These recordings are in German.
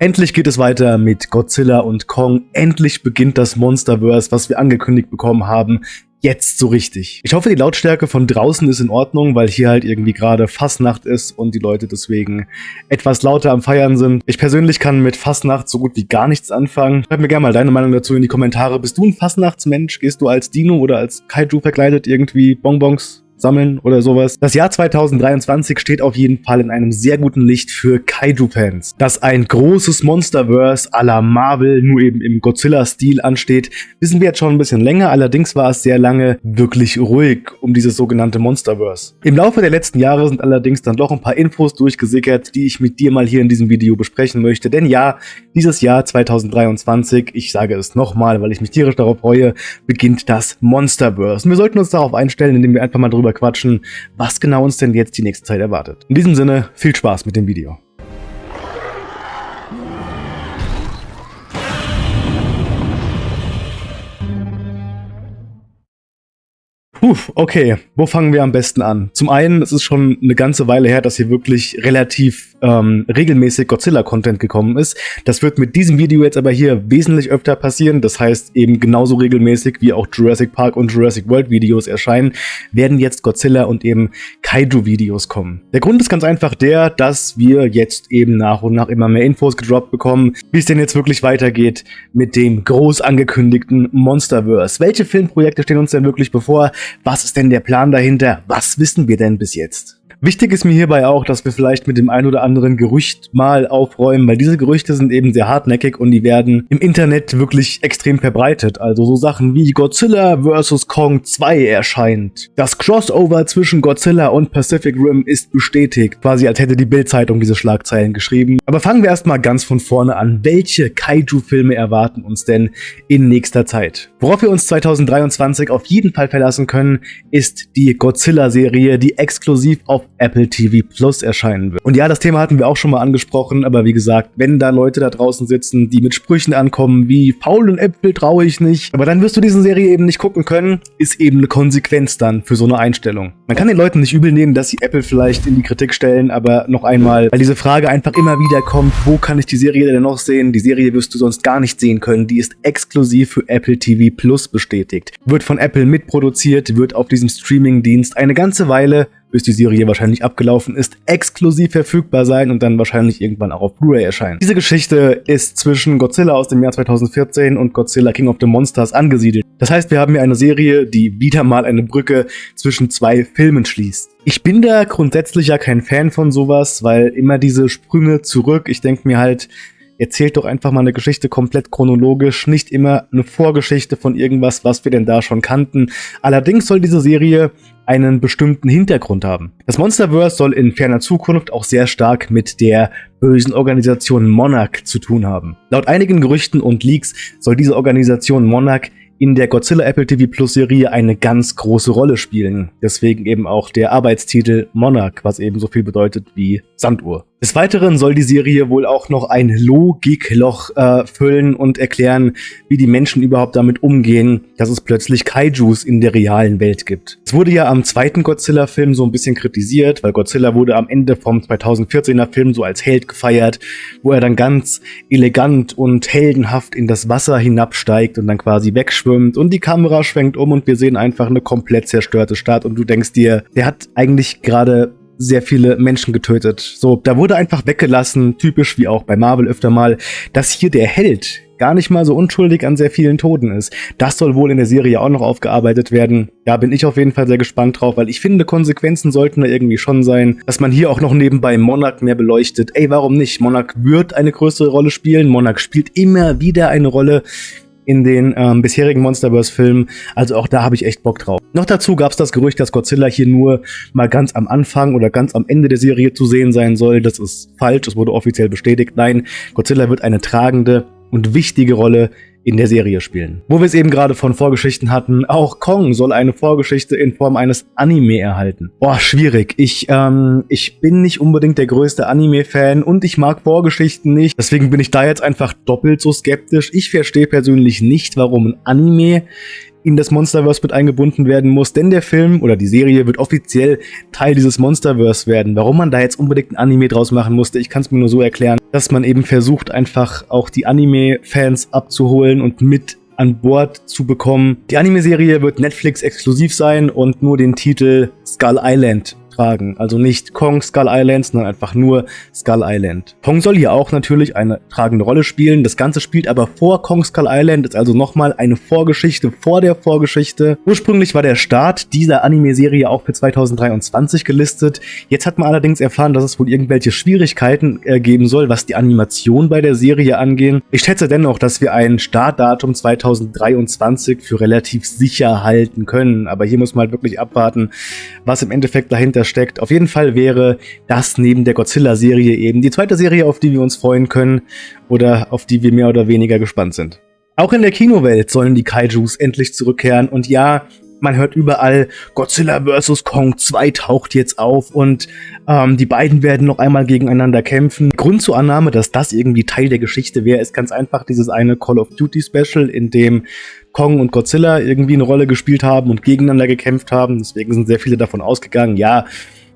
Endlich geht es weiter mit Godzilla und Kong. Endlich beginnt das Monsterverse, was wir angekündigt bekommen haben jetzt so richtig. Ich hoffe, die Lautstärke von draußen ist in Ordnung, weil hier halt irgendwie gerade Fastnacht ist und die Leute deswegen etwas lauter am Feiern sind. Ich persönlich kann mit Fastnacht so gut wie gar nichts anfangen. Schreib mir gerne mal deine Meinung dazu in die Kommentare. Bist du ein Fastnachtsmensch? Gehst du als Dino oder als Kaiju verkleidet irgendwie Bonbons sammeln oder sowas. Das Jahr 2023 steht auf jeden Fall in einem sehr guten Licht für Kaiju-Fans. Dass ein großes Monsterverse à la Marvel nur eben im Godzilla-Stil ansteht, wissen wir jetzt schon ein bisschen länger, allerdings war es sehr lange wirklich ruhig um dieses sogenannte Monsterverse. Im Laufe der letzten Jahre sind allerdings dann doch ein paar Infos durchgesickert, die ich mit dir mal hier in diesem Video besprechen möchte, denn ja, dieses Jahr 2023, ich sage es nochmal, weil ich mich tierisch darauf freue, beginnt das Monsterverse. Und wir sollten uns darauf einstellen, indem wir einfach mal drüber quatschen, was genau uns denn jetzt die nächste Zeit erwartet. In diesem Sinne, viel Spaß mit dem Video. Puh, okay, wo fangen wir am besten an? Zum einen, es ist schon eine ganze Weile her, dass hier wirklich relativ ähm, regelmäßig Godzilla-Content gekommen ist. Das wird mit diesem Video jetzt aber hier wesentlich öfter passieren. Das heißt, eben genauso regelmäßig wie auch Jurassic Park und Jurassic World Videos erscheinen, werden jetzt Godzilla und eben Kaiju-Videos kommen. Der Grund ist ganz einfach der, dass wir jetzt eben nach und nach immer mehr Infos gedroppt bekommen, wie es denn jetzt wirklich weitergeht mit dem groß angekündigten Monsterverse. Welche Filmprojekte stehen uns denn wirklich bevor? Was ist denn der Plan dahinter? Was wissen wir denn bis jetzt? Wichtig ist mir hierbei auch, dass wir vielleicht mit dem ein oder anderen Gerücht mal aufräumen, weil diese Gerüchte sind eben sehr hartnäckig und die werden im Internet wirklich extrem verbreitet. Also so Sachen wie Godzilla vs. Kong 2 erscheint. Das Crossover zwischen Godzilla und Pacific Rim ist bestätigt. Quasi als hätte die Bild-Zeitung diese Schlagzeilen geschrieben. Aber fangen wir erstmal ganz von vorne an. Welche Kaiju-Filme erwarten uns denn in nächster Zeit? Worauf wir uns 2023 auf jeden Fall verlassen können, ist die Godzilla-Serie, die exklusiv auf Apple TV Plus erscheinen wird. Und ja, das Thema hatten wir auch schon mal angesprochen, aber wie gesagt, wenn da Leute da draußen sitzen, die mit Sprüchen ankommen wie faul und Äpfel traue ich nicht, aber dann wirst du diese Serie eben nicht gucken können, ist eben eine Konsequenz dann für so eine Einstellung. Man kann den Leuten nicht übel nehmen, dass sie Apple vielleicht in die Kritik stellen, aber noch einmal, weil diese Frage einfach immer wieder kommt, wo kann ich die Serie denn noch sehen? Die Serie wirst du sonst gar nicht sehen können, die ist exklusiv für Apple TV Plus bestätigt. Wird von Apple mitproduziert, wird auf diesem Streaming-Dienst eine ganze Weile bis die Serie wahrscheinlich abgelaufen ist, exklusiv verfügbar sein und dann wahrscheinlich irgendwann auch auf Blu-ray erscheinen. Diese Geschichte ist zwischen Godzilla aus dem Jahr 2014 und Godzilla King of the Monsters angesiedelt. Das heißt, wir haben hier eine Serie, die wieder mal eine Brücke zwischen zwei Filmen schließt. Ich bin da grundsätzlich ja kein Fan von sowas, weil immer diese Sprünge zurück, ich denke mir halt, erzählt doch einfach mal eine Geschichte komplett chronologisch, nicht immer eine Vorgeschichte von irgendwas, was wir denn da schon kannten. Allerdings soll diese Serie einen bestimmten Hintergrund haben. Das Monsterverse soll in ferner Zukunft auch sehr stark mit der bösen Organisation Monarch zu tun haben. Laut einigen Gerüchten und Leaks soll diese Organisation Monarch in der Godzilla Apple TV Plus Serie eine ganz große Rolle spielen. Deswegen eben auch der Arbeitstitel Monarch, was eben so viel bedeutet wie Sanduhr. Des Weiteren soll die Serie wohl auch noch ein Logikloch äh, füllen und erklären, wie die Menschen überhaupt damit umgehen, dass es plötzlich Kaijus in der realen Welt gibt. Es wurde ja am zweiten Godzilla-Film so ein bisschen kritisiert, weil Godzilla wurde am Ende vom 2014er Film so als Held gefeiert, wo er dann ganz elegant und heldenhaft in das Wasser hinabsteigt und dann quasi wegschwimmt und die Kamera schwenkt um und wir sehen einfach eine komplett zerstörte Stadt und du denkst dir, der hat eigentlich gerade sehr viele Menschen getötet. So, da wurde einfach weggelassen, typisch wie auch bei Marvel öfter mal, dass hier der Held gar nicht mal so unschuldig an sehr vielen Toten ist. Das soll wohl in der Serie auch noch aufgearbeitet werden. Da bin ich auf jeden Fall sehr gespannt drauf, weil ich finde, Konsequenzen sollten da irgendwie schon sein, dass man hier auch noch nebenbei Monarch mehr beleuchtet. Ey, warum nicht? Monarch wird eine größere Rolle spielen. Monarch spielt immer wieder eine Rolle in den ähm, bisherigen Monsterverse-Filmen. Also auch da habe ich echt Bock drauf. Noch dazu gab es das Gerücht, dass Godzilla hier nur mal ganz am Anfang oder ganz am Ende der Serie zu sehen sein soll. Das ist falsch, das wurde offiziell bestätigt. Nein, Godzilla wird eine tragende und wichtige Rolle in der Serie spielen. Wo wir es eben gerade von Vorgeschichten hatten, auch Kong soll eine Vorgeschichte in Form eines Anime erhalten. Boah, schwierig. Ich, ähm, ich bin nicht unbedingt der größte Anime-Fan und ich mag Vorgeschichten nicht. Deswegen bin ich da jetzt einfach doppelt so skeptisch. Ich verstehe persönlich nicht, warum ein Anime in das Monsterverse mit eingebunden werden muss, denn der Film oder die Serie wird offiziell Teil dieses Monsterverse werden. Warum man da jetzt unbedingt ein Anime draus machen musste, ich kann es mir nur so erklären, dass man eben versucht, einfach auch die Anime-Fans abzuholen und mit an Bord zu bekommen. Die Anime-Serie wird Netflix exklusiv sein und nur den Titel Skull Island tragen. Also nicht Kong Skull Island, sondern einfach nur Skull Island. Kong soll hier auch natürlich eine tragende Rolle spielen. Das Ganze spielt aber vor Kong Skull Island, ist also nochmal eine Vorgeschichte vor der Vorgeschichte. Ursprünglich war der Start dieser Anime-Serie auch für 2023 gelistet. Jetzt hat man allerdings erfahren, dass es wohl irgendwelche Schwierigkeiten äh, geben soll, was die Animation bei der Serie angehen. Ich schätze dennoch, dass wir ein Startdatum 2023 für relativ sicher halten können. Aber hier muss man halt wirklich abwarten, was im Endeffekt dahinter steckt. Auf jeden Fall wäre das neben der Godzilla-Serie eben die zweite Serie, auf die wir uns freuen können oder auf die wir mehr oder weniger gespannt sind. Auch in der Kinowelt sollen die Kaijus endlich zurückkehren und ja, man hört überall, Godzilla vs. Kong 2 taucht jetzt auf und ähm, die beiden werden noch einmal gegeneinander kämpfen. Grund zur Annahme, dass das irgendwie Teil der Geschichte wäre, ist ganz einfach dieses eine Call of Duty Special, in dem Kong und Godzilla irgendwie eine Rolle gespielt haben und gegeneinander gekämpft haben. Deswegen sind sehr viele davon ausgegangen, ja,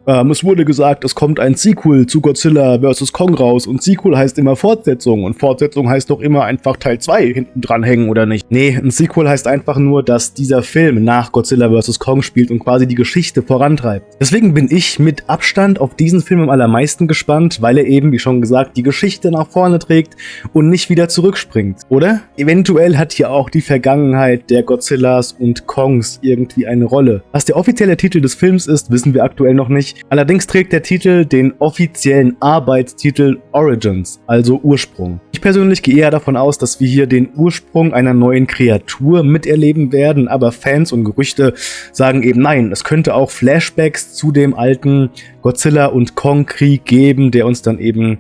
ähm, es wurde gesagt, es kommt ein Sequel zu Godzilla vs. Kong raus und Sequel heißt immer Fortsetzung und Fortsetzung heißt doch immer einfach Teil 2 hinten dranhängen oder nicht? Nee, ein Sequel heißt einfach nur, dass dieser Film nach Godzilla vs. Kong spielt und quasi die Geschichte vorantreibt. Deswegen bin ich mit Abstand auf diesen Film am allermeisten gespannt, weil er eben, wie schon gesagt, die Geschichte nach vorne trägt und nicht wieder zurückspringt, oder? Eventuell hat hier auch die Vergangenheit der Godzillas und Kongs irgendwie eine Rolle. Was der offizielle Titel des Films ist, wissen wir aktuell noch nicht. Allerdings trägt der Titel den offiziellen Arbeitstitel Origins, also Ursprung. Ich persönlich gehe eher davon aus, dass wir hier den Ursprung einer neuen Kreatur miterleben werden, aber Fans und Gerüchte sagen eben nein, es könnte auch Flashbacks zu dem alten Godzilla und Kong Krieg geben, der uns dann eben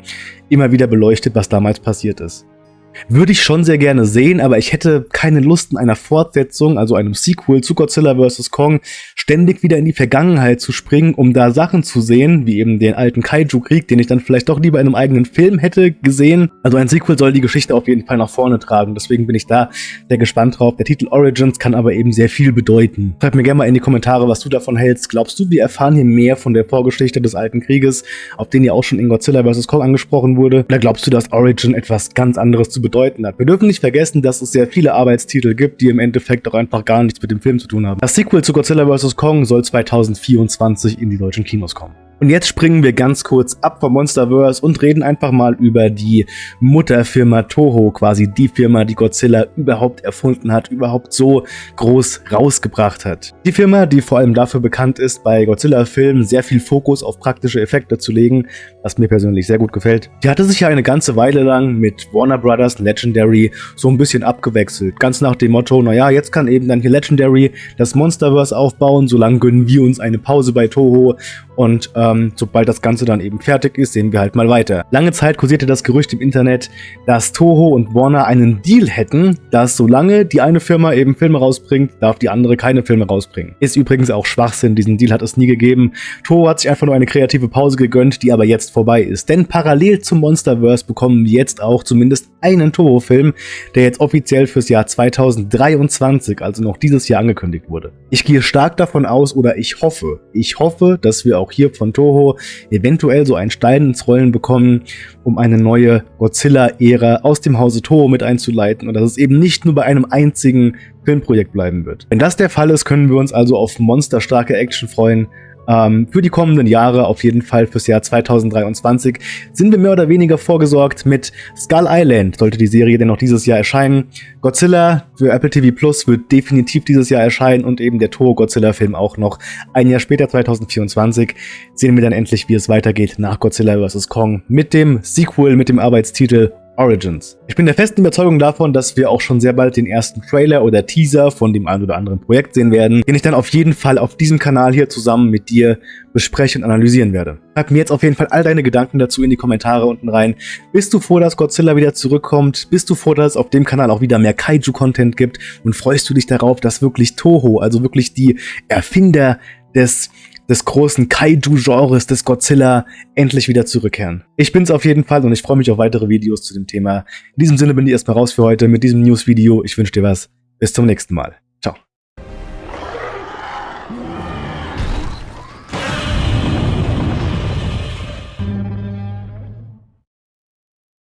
immer wieder beleuchtet, was damals passiert ist. Würde ich schon sehr gerne sehen, aber ich hätte keine Lust in einer Fortsetzung, also einem Sequel zu Godzilla vs. Kong, ständig wieder in die Vergangenheit zu springen, um da Sachen zu sehen, wie eben den alten Kaiju-Krieg, den ich dann vielleicht doch lieber in einem eigenen Film hätte gesehen. Also ein Sequel soll die Geschichte auf jeden Fall nach vorne tragen, deswegen bin ich da sehr gespannt drauf. Der Titel Origins kann aber eben sehr viel bedeuten. Schreib mir gerne mal in die Kommentare, was du davon hältst. Glaubst du, wir erfahren hier mehr von der Vorgeschichte des alten Krieges, auf den ja auch schon in Godzilla vs. Kong angesprochen wurde? Oder glaubst du, dass Origin etwas ganz anderes zu bedeuten hat? Wir dürfen nicht vergessen, dass es sehr viele Arbeitstitel gibt, die im Endeffekt auch einfach gar nichts mit dem Film zu tun haben. Das Sequel zu Godzilla vs. Kong soll 2024 in die deutschen Kinos kommen. Und jetzt springen wir ganz kurz ab vom Monsterverse und reden einfach mal über die Mutterfirma Toho, quasi die Firma, die Godzilla überhaupt erfunden hat, überhaupt so groß rausgebracht hat. Die Firma, die vor allem dafür bekannt ist, bei Godzilla-Filmen sehr viel Fokus auf praktische Effekte zu legen, was mir persönlich sehr gut gefällt. Die hatte sich ja eine ganze Weile lang mit Warner Brothers Legendary so ein bisschen abgewechselt. Ganz nach dem Motto, naja, jetzt kann eben dann hier Legendary das Monsterverse aufbauen, solange gönnen wir uns eine Pause bei Toho und ähm, sobald das Ganze dann eben fertig ist, sehen wir halt mal weiter. Lange Zeit kursierte das Gerücht im Internet, dass Toho und Warner einen Deal hätten, dass solange die eine Firma eben Filme rausbringt, darf die andere keine Filme rausbringen. Ist übrigens auch Schwachsinn, diesen Deal hat es nie gegeben. Toho hat sich einfach nur eine kreative Pause gegönnt, die aber jetzt vorbei ist. Denn parallel zum Monsterverse bekommen wir jetzt auch zumindest einen Toho-Film, der jetzt offiziell fürs Jahr 2023, also noch dieses Jahr angekündigt wurde. Ich gehe stark davon aus oder ich hoffe, ich hoffe, dass wir auch hier von Toho eventuell so einen Stein ins Rollen bekommen, um eine neue Godzilla-Ära aus dem Hause Toho mit einzuleiten und dass es eben nicht nur bei einem einzigen Filmprojekt bleiben wird. Wenn das der Fall ist, können wir uns also auf monsterstarke Action freuen, ähm, für die kommenden Jahre, auf jeden Fall fürs Jahr 2023, sind wir mehr oder weniger vorgesorgt mit Skull Island, sollte die Serie denn noch dieses Jahr erscheinen. Godzilla für Apple TV Plus wird definitiv dieses Jahr erscheinen und eben der Toho Godzilla Film auch noch. Ein Jahr später, 2024, sehen wir dann endlich, wie es weitergeht nach Godzilla vs. Kong mit dem Sequel, mit dem Arbeitstitel Origins. Ich bin der festen Überzeugung davon, dass wir auch schon sehr bald den ersten Trailer oder Teaser von dem ein oder anderen Projekt sehen werden, den ich dann auf jeden Fall auf diesem Kanal hier zusammen mit dir besprechen und analysieren werde. Schreib mir jetzt auf jeden Fall all deine Gedanken dazu in die Kommentare unten rein. Bist du froh, dass Godzilla wieder zurückkommt? Bist du froh, dass es auf dem Kanal auch wieder mehr Kaiju-Content gibt? Und freust du dich darauf, dass wirklich Toho, also wirklich die Erfinder des des großen Kaiju-Genres des Godzilla endlich wieder zurückkehren. Ich bin's auf jeden Fall und ich freue mich auf weitere Videos zu dem Thema. In diesem Sinne bin ich erstmal raus für heute mit diesem News-Video. Ich wünsche dir was. Bis zum nächsten Mal.